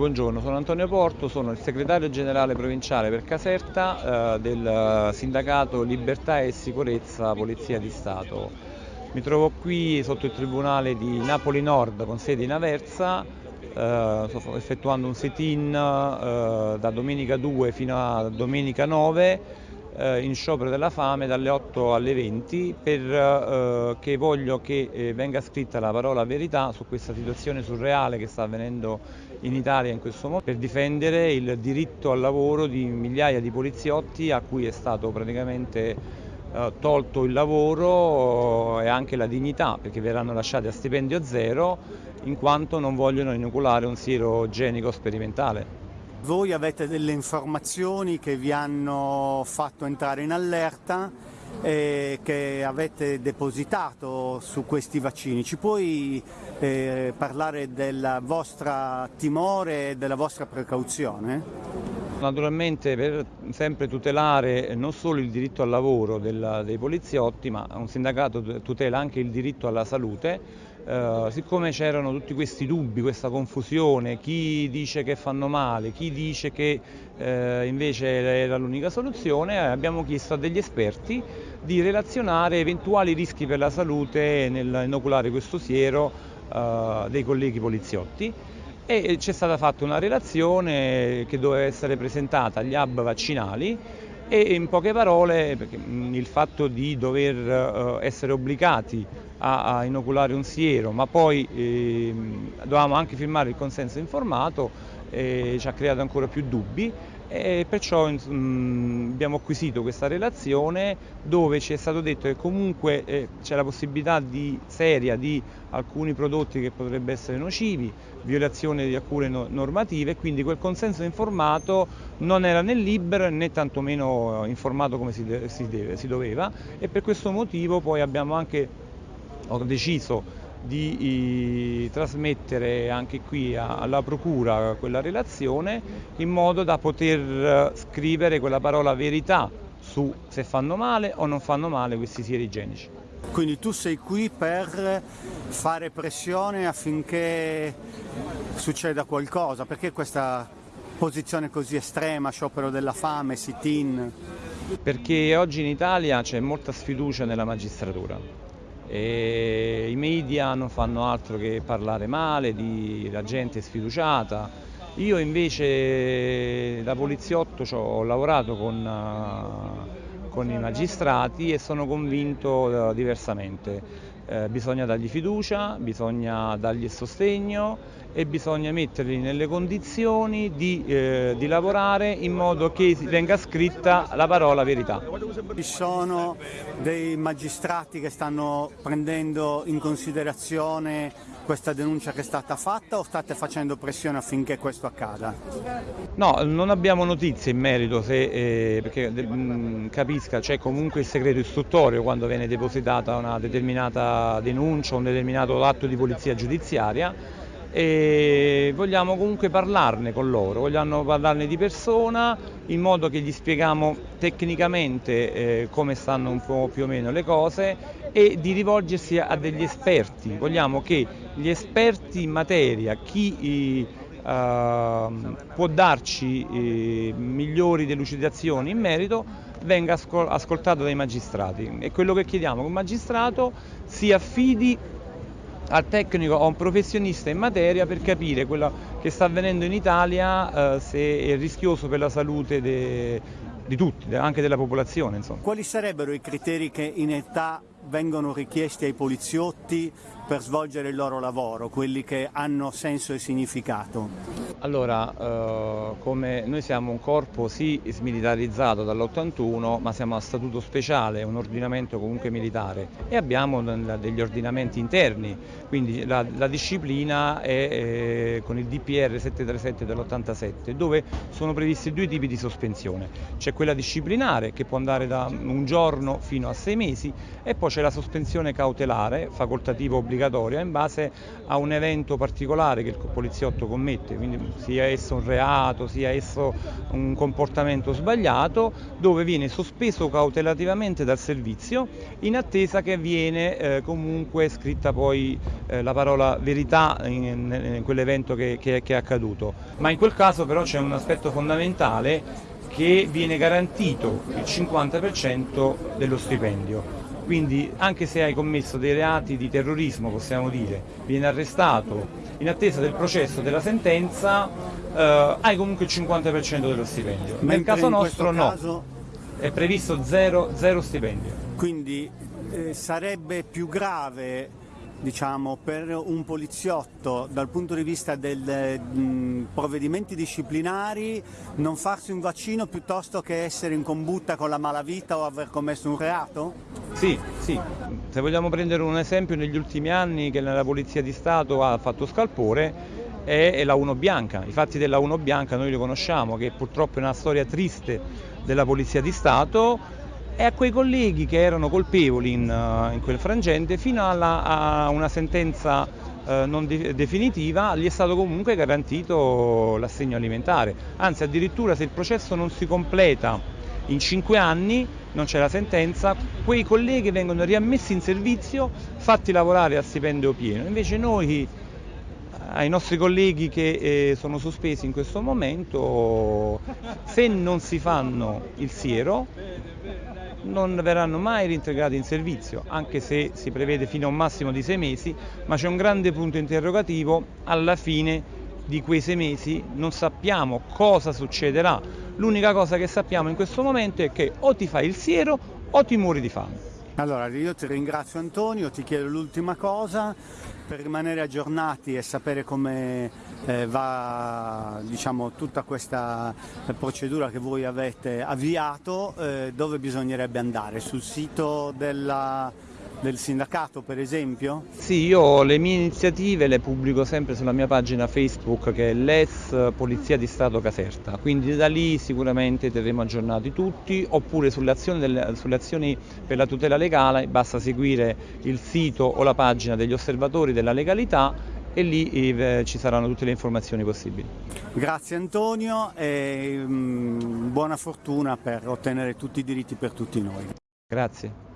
Buongiorno, sono Antonio Porto, sono il segretario generale provinciale per Caserta eh, del sindacato Libertà e Sicurezza Polizia di Stato. Mi trovo qui sotto il Tribunale di Napoli Nord con sede in Aversa, eh, sto effettuando un sit-in eh, da domenica 2 fino a domenica 9 eh, in sciopero della fame dalle 8 alle 20 perché eh, voglio che eh, venga scritta la parola verità su questa situazione surreale che sta avvenendo in Italia in questo momento per difendere il diritto al lavoro di migliaia di poliziotti a cui è stato praticamente eh, tolto il lavoro e anche la dignità perché verranno lasciati a stipendio zero in quanto non vogliono inoculare un siero genico sperimentale. Voi avete delle informazioni che vi hanno fatto entrare in allerta e che avete depositato su questi vaccini. Ci puoi eh, parlare del vostro timore e della vostra precauzione? Naturalmente per sempre tutelare non solo il diritto al lavoro del, dei poliziotti, ma un sindacato tutela anche il diritto alla salute, Uh, siccome c'erano tutti questi dubbi, questa confusione, chi dice che fanno male, chi dice che uh, invece era l'unica soluzione, abbiamo chiesto a degli esperti di relazionare eventuali rischi per la salute nell'inoculare questo siero uh, dei colleghi poliziotti. E c'è stata fatta una relazione che doveva essere presentata agli hub vaccinali e in poche parole il fatto di dover eh, essere obbligati a, inoculare un siero ma poi eh, dovevamo anche firmare il consenso informato eh, ci ha creato ancora più dubbi e perciò mh, abbiamo acquisito questa relazione dove ci è stato detto che comunque eh, c'è la possibilità di, seria di alcuni prodotti che potrebbero essere nocivi, violazione di alcune no normative, quindi quel consenso informato non era né libero né tantomeno informato come si, si, deve, si doveva. E per questo motivo poi abbiamo anche ho deciso di eh, trasmettere anche qui alla Procura quella relazione in modo da poter eh, scrivere quella parola verità su se fanno male o non fanno male questi sieri igienici. Quindi tu sei qui per fare pressione affinché succeda qualcosa, perché questa posizione così estrema, sciopero della fame, sit-in? Perché oggi in Italia c'è molta sfiducia nella magistratura e i media non fanno altro che parlare male, di, la gente sfiduciata. Io invece da poliziotto ho lavorato con, uh, con i magistrati e sono convinto uh, diversamente. Eh, bisogna dargli fiducia, bisogna dargli sostegno e bisogna metterli nelle condizioni di, eh, di lavorare in modo che venga scritta la parola verità. Ci sono dei magistrati che stanno prendendo in considerazione questa denuncia che è stata fatta o state facendo pressione affinché questo accada? No, non abbiamo notizie in merito se, eh, perché mh, mm, capisca c'è comunque il segreto istruttorio quando viene depositata una determinata denuncia, un determinato atto di polizia giudiziaria e vogliamo comunque parlarne con loro, vogliamo parlarne di persona in modo che gli spieghiamo tecnicamente eh, come stanno un po' più o meno le cose e di rivolgersi a degli esperti, vogliamo che gli esperti in materia, chi eh, può darci eh, migliori delucidazioni in merito venga ascoltato dai magistrati e quello che chiediamo che un magistrato si affidi al tecnico o a un professionista in materia per capire quello che sta avvenendo in Italia, eh, se è rischioso per la salute di tutti, anche della popolazione. Insomma. Quali sarebbero i criteri che in età vengono richiesti ai poliziotti per svolgere il loro lavoro, quelli che hanno senso e significato? Allora, eh, come noi siamo un corpo sì smilitarizzato dall'81, ma siamo a statuto speciale, un ordinamento comunque militare e abbiamo degli ordinamenti interni, quindi la, la disciplina è eh, con il DPR 737 dell'87, dove sono previsti due tipi di sospensione. C'è quella disciplinare che può andare da un giorno fino a sei mesi e poi c'è la sospensione cautelare, facoltativa obbligatoria obbligatoria in base a un evento particolare che il poliziotto commette, quindi sia esso un reato, sia esso un comportamento sbagliato, dove viene sospeso cautelativamente dal servizio in attesa che viene eh, comunque scritta poi eh, la parola verità in, in quell'evento che, che, che è accaduto. Ma in quel caso però c'è un aspetto fondamentale che viene garantito il 50% dello stipendio. Quindi anche se hai commesso dei reati di terrorismo, possiamo dire, viene arrestato in attesa del processo della sentenza, eh, hai comunque il 50% dello stipendio. Mentre Nel caso nostro no, caso... è previsto zero, zero stipendio. Quindi eh, sarebbe più grave diciamo, per un poliziotto dal punto di vista dei provvedimenti disciplinari non farsi un vaccino piuttosto che essere in combutta con la malavita o aver commesso un reato? Sì, sì. Se vogliamo prendere un esempio negli ultimi anni che nella Polizia di Stato ha fatto scalpore è la 1 bianca. I fatti della 1 bianca noi li conosciamo che purtroppo è una storia triste della Polizia di Stato e a quei colleghi che erano colpevoli in, uh, in quel frangente fino alla, a una sentenza uh, non de definitiva gli è stato comunque garantito l'assegno alimentare, anzi addirittura se il processo non si completa in cinque anni, non c'è la sentenza, quei colleghi vengono riammessi in servizio, fatti lavorare a stipendio pieno, invece noi ai nostri colleghi che eh, sono sospesi in questo momento, se non si fanno il siero, non verranno mai reintegrati in servizio, anche se si prevede fino a un massimo di sei mesi, ma c'è un grande punto interrogativo alla fine di quei sei mesi, non sappiamo cosa succederà, l'unica cosa che sappiamo in questo momento è che o ti fai il siero o ti muori di fame. Allora, io ti ringrazio Antonio, ti chiedo l'ultima cosa, per rimanere aggiornati e sapere come eh, va diciamo, tutta questa procedura che voi avete avviato, eh, dove bisognerebbe andare? Sul sito della del sindacato per esempio? Sì, io le mie iniziative le pubblico sempre sulla mia pagina Facebook che è l'ES Polizia di Stato Caserta, quindi da lì sicuramente terremo aggiornati tutti, oppure sulle azioni, delle, sulle azioni per la tutela legale basta seguire il sito o la pagina degli osservatori della legalità e lì eh, ci saranno tutte le informazioni possibili. Grazie Antonio e mh, mm, buona fortuna per ottenere tutti i diritti per tutti noi. Grazie.